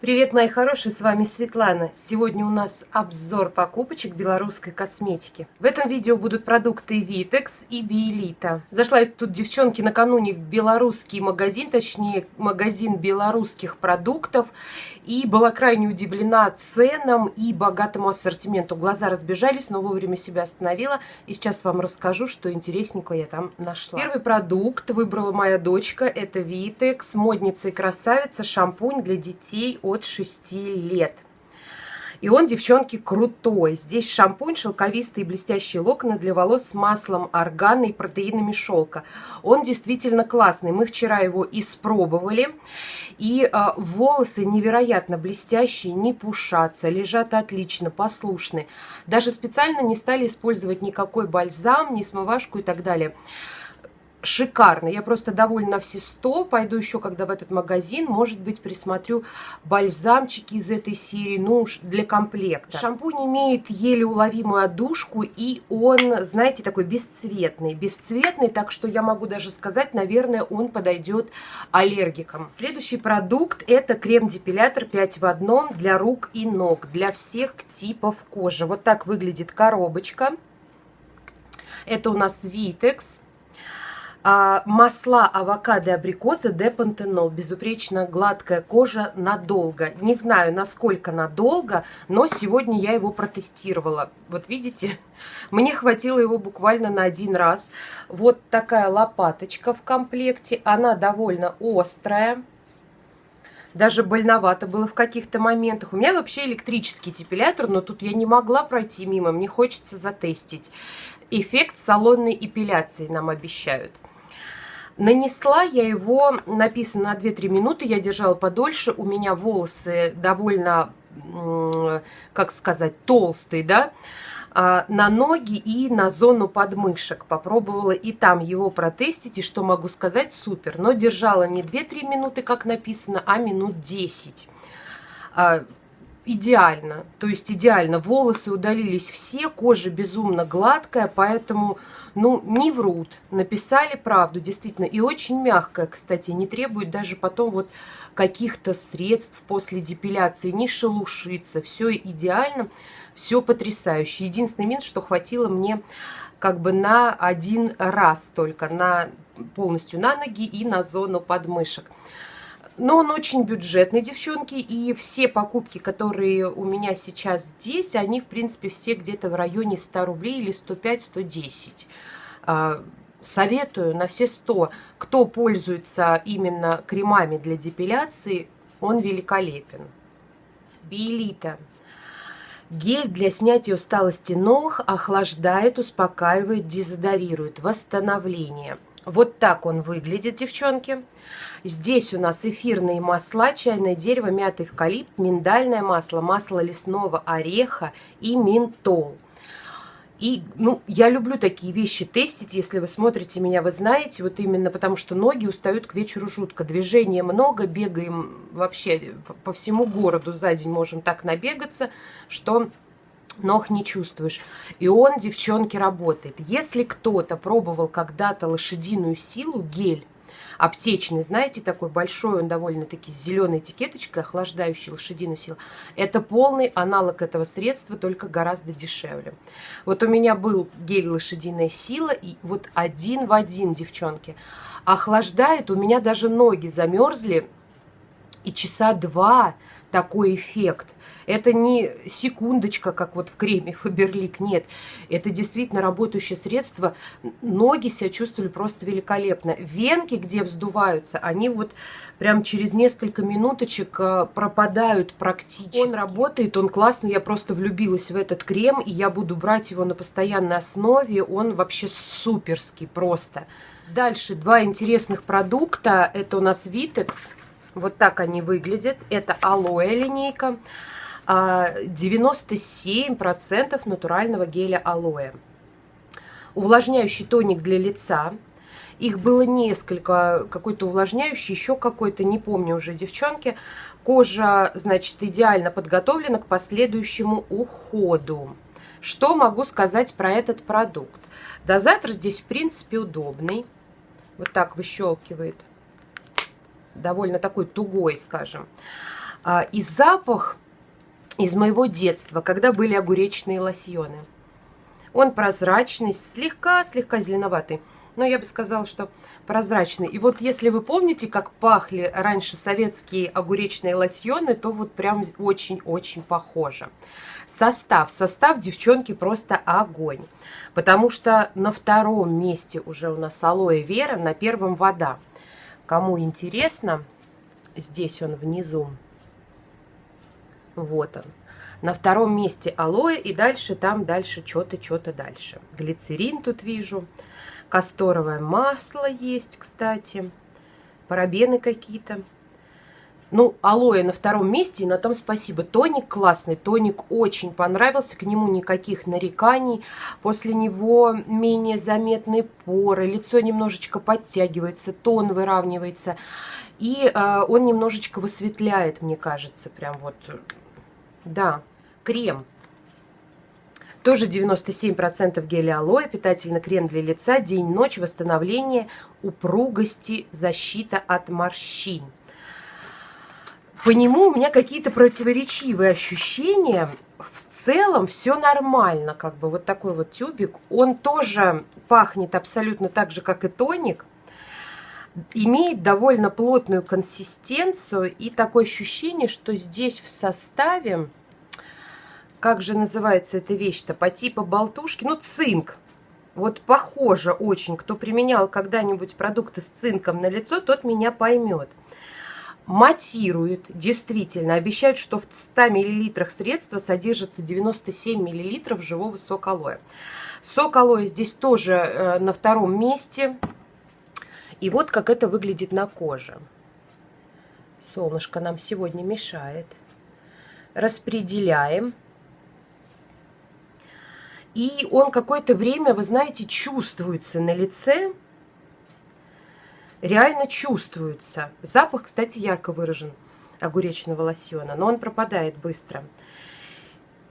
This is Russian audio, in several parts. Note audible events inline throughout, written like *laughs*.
Привет, мои хорошие, с вами Светлана. Сегодня у нас обзор покупочек белорусской косметики. В этом видео будут продукты Vitex и Биэлита. Зашла я тут, девчонки, накануне в белорусский магазин, точнее, магазин белорусских продуктов, и была крайне удивлена ценам и богатому ассортименту. Глаза разбежались, но вовремя себя остановила, и сейчас вам расскажу, что интересненького я там нашла. Первый продукт выбрала моя дочка, это Vitex, модница и красавица, шампунь для детей от 6 лет. И он, девчонки, крутой. Здесь шампунь, шелковистые блестящие локоны для волос с маслом органа и протеинами шелка. Он действительно классный. Мы вчера его испробовали. И а, волосы невероятно блестящие, не пушатся, лежат отлично, послушны. Даже специально не стали использовать никакой бальзам, ни смывашку и так далее шикарно. Я просто довольна все 100. Пойду еще, когда в этот магазин, может быть, присмотрю бальзамчики из этой серии, ну, для комплекта. Шампунь имеет еле уловимую одушку, и он, знаете, такой бесцветный. Бесцветный, так что я могу даже сказать, наверное, он подойдет аллергикам. Следующий продукт – это крем-депилятор 5 в одном для рук и ног, для всех типов кожи. Вот так выглядит коробочка. Это у нас Vitex а, масла авокадо и абрикоса депантенол. Безупречно гладкая кожа надолго. Не знаю, насколько надолго, но сегодня я его протестировала. Вот видите, *laughs* мне хватило его буквально на один раз. Вот такая лопаточка в комплекте. Она довольно острая. Даже больновато было в каких-то моментах. У меня вообще электрический депилятор, но тут я не могла пройти мимо. Мне хочется затестить. Эффект салонной эпиляции нам обещают. Нанесла я его, написано на 2-3 минуты, я держала подольше. У меня волосы довольно, как сказать, толстые, да, а, на ноги и на зону подмышек. Попробовала и там его протестить, и что могу сказать, супер. Но держала не 2-3 минуты, как написано, а минут 10 идеально. То есть идеально. Волосы удалились все, кожа безумно гладкая, поэтому, ну, не врут. Написали правду, действительно. И очень мягкая, кстати, не требует даже потом вот каких-то средств после депиляции, не шелушиться. Все идеально, все потрясающе. Единственный минус, что хватило мне как бы на один раз только, на полностью на ноги и на зону подмышек. Но он очень бюджетный, девчонки, и все покупки, которые у меня сейчас здесь, они, в принципе, все где-то в районе 100 рублей или 105-110. А, советую на все 100. Кто пользуется именно кремами для депиляции, он великолепен. Биэлита. Гель для снятия усталости ног охлаждает, успокаивает, дезодорирует. Восстановление – вот так он выглядит, девчонки. Здесь у нас эфирные масла, чайное дерево, мятый эвкалипт, миндальное масло, масло лесного ореха и ментол. И, ну, я люблю такие вещи тестить, если вы смотрите меня, вы знаете, вот именно потому что ноги устают к вечеру жутко. Движения много, бегаем вообще по всему городу за день можем так набегаться, что ног не чувствуешь. И он, девчонки, работает. Если кто-то пробовал когда-то лошадиную силу, гель, аптечный, знаете, такой большой, он довольно-таки с зеленой этикеточкой, охлаждающий лошадиную силу. Это полный аналог этого средства, только гораздо дешевле. Вот у меня был гель лошадиная сила, и вот один в один, девчонки, охлаждает, у меня даже ноги замерзли, и часа два такой эффект. Это не секундочка, как вот в креме Фаберлик, нет. Это действительно работающее средство. Ноги себя чувствовали просто великолепно. Венки, где вздуваются, они вот прям через несколько минуточек э, пропадают практически. Он работает, он классный, я просто влюбилась в этот крем, и я буду брать его на постоянной основе. Он вообще суперский просто. Дальше два интересных продукта. Это у нас Vitex вот так они выглядят. Это алоэ линейка. 97% а, натурального геля алоэ. Увлажняющий тоник для лица. Их было несколько, какой-то увлажняющий, еще какой-то, не помню уже, девчонки. Кожа, значит, идеально подготовлена к последующему уходу. Что могу сказать про этот продукт? Дозатор здесь, в принципе, удобный. Вот так выщелкивает довольно такой тугой, скажем. А, и запах из моего детства, когда были огуречные лосьоны. Он прозрачный, слегка-слегка зеленоватый. Но я бы сказала, что прозрачный. И вот если вы помните, как пахли раньше советские огуречные лосьоны, то вот прям очень-очень похоже. Состав. Состав, девчонки, просто огонь. Потому что на втором месте уже у нас алоэ вера, на первом вода. Кому интересно, здесь он внизу. Вот он. На втором месте алоэ и дальше там дальше что-то, что-то дальше. Глицерин тут вижу. Касторовое масло есть, кстати. Парабены какие-то. Ну, алоэ на втором месте, и на том спасибо. Тоник классный, тоник очень понравился, к нему никаких нареканий. После него менее заметные поры, лицо немножечко подтягивается, тон выравнивается. И э, он немножечко высветляет, мне кажется, прям вот, да, крем. Тоже 97% геля алоэ, питательный крем для лица, день-ночь, восстановление, упругости, защита от морщин по нему у меня какие-то противоречивые ощущения. В целом все нормально, как бы вот такой вот тюбик. Он тоже пахнет абсолютно так же, как и тоник. Имеет довольно плотную консистенцию и такое ощущение, что здесь в составе, как же называется эта вещь-то, по типу болтушки, ну цинк. Вот похоже очень, кто применял когда-нибудь продукты с цинком на лицо, тот меня поймет матируют, действительно, обещают, что в 100 мл средства содержится 97 мл живого сока алоэ. Сок алоэ здесь тоже э, на втором месте. И вот как это выглядит на коже. Солнышко нам сегодня мешает. Распределяем. И он какое-то время, вы знаете, чувствуется на лице реально чувствуется. Запах, кстати, ярко выражен огуречного лосьона, но он пропадает быстро.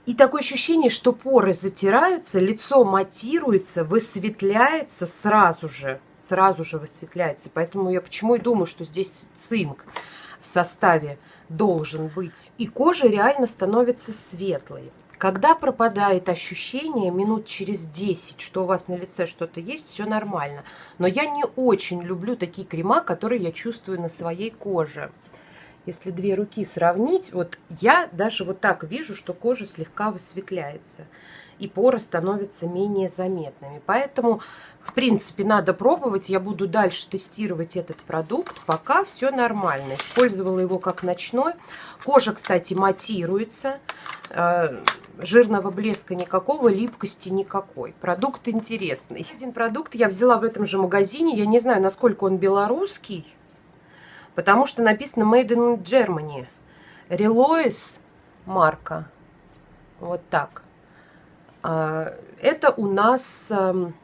И такое ощущение, что поры затираются, лицо матируется, высветляется сразу же. Сразу же высветляется. Поэтому я почему и думаю, что здесь цинк в составе должен быть. И кожа реально становится светлой. Когда пропадает ощущение минут через 10, что у вас на лице что-то есть, все нормально. Но я не очень люблю такие крема, которые я чувствую на своей коже. Если две руки сравнить, вот я даже вот так вижу, что кожа слегка высветляется и поры становятся менее заметными. Поэтому, в принципе, надо пробовать. Я буду дальше тестировать этот продукт, пока все нормально. Использовала его как ночной. Кожа, кстати, матируется. Э, жирного блеска никакого, липкости никакой. Продукт интересный. Один продукт я взяла в этом же магазине. Я не знаю, насколько он белорусский, потому что написано Made in Germany. Relois марка. Вот так. А, это у нас... Эм,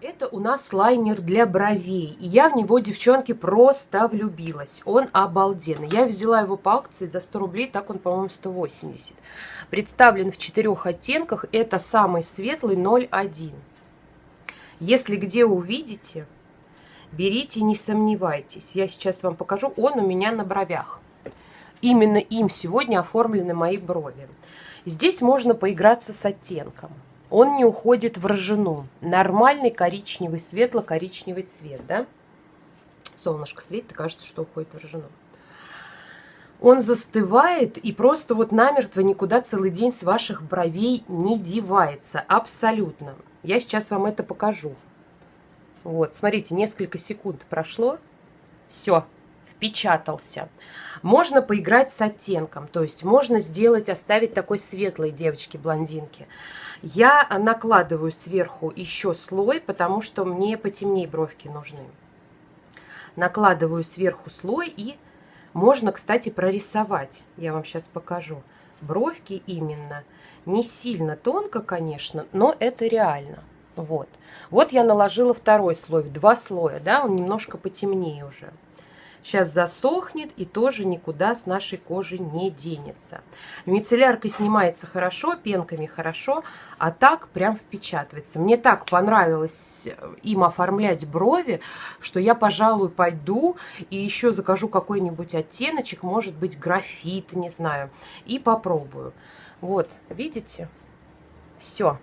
это у нас лайнер для бровей. И я в него, девчонки, просто влюбилась. Он обалденный. Я взяла его по акции за 100 рублей, так он, по-моему, 180. Представлен в четырех оттенках. Это самый светлый 01. Если где увидите, берите, не сомневайтесь. Я сейчас вам покажу. Он у меня на бровях. Именно им сегодня оформлены мои брови. Здесь можно поиграться с оттенком. Он не уходит в рожену. Нормальный коричневый, светло-коричневый цвет, да? Солнышко светит, и кажется, что уходит в рожену. Он застывает и просто вот намертво никуда целый день с ваших бровей не девается. Абсолютно. Я сейчас вам это покажу. Вот, смотрите, несколько секунд прошло. Все, впечатался. Можно поиграть с оттенком, то есть можно сделать, оставить такой светлой девочки-блондинки. Я накладываю сверху еще слой, потому что мне потемнее бровки нужны. Накладываю сверху слой и можно, кстати, прорисовать. Я вам сейчас покажу. Бровки именно. Не сильно тонко, конечно, но это реально. Вот. Вот я наложила второй слой, два слоя, да, он немножко потемнее уже. Сейчас засохнет и тоже никуда с нашей кожи не денется. Мицелляркой снимается хорошо, пенками хорошо, а так прям впечатывается. Мне так понравилось им оформлять брови, что я, пожалуй, пойду и еще закажу какой-нибудь оттеночек, может быть, графит, не знаю, и попробую. Вот, видите? Все.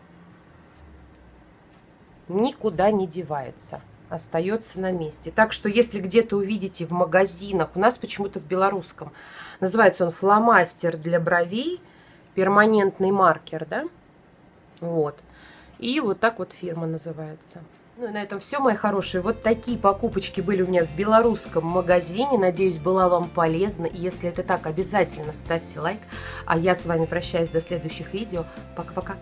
Никуда не девается остается на месте. Так что, если где-то увидите в магазинах, у нас почему-то в белорусском, называется он фломастер для бровей, перманентный маркер, да, вот. И вот так вот фирма называется. Ну и на этом все, мои хорошие. Вот такие покупочки были у меня в белорусском магазине. Надеюсь, была вам полезна. И если это так, обязательно ставьте лайк. А я с вами прощаюсь до следующих видео. Пока-пока.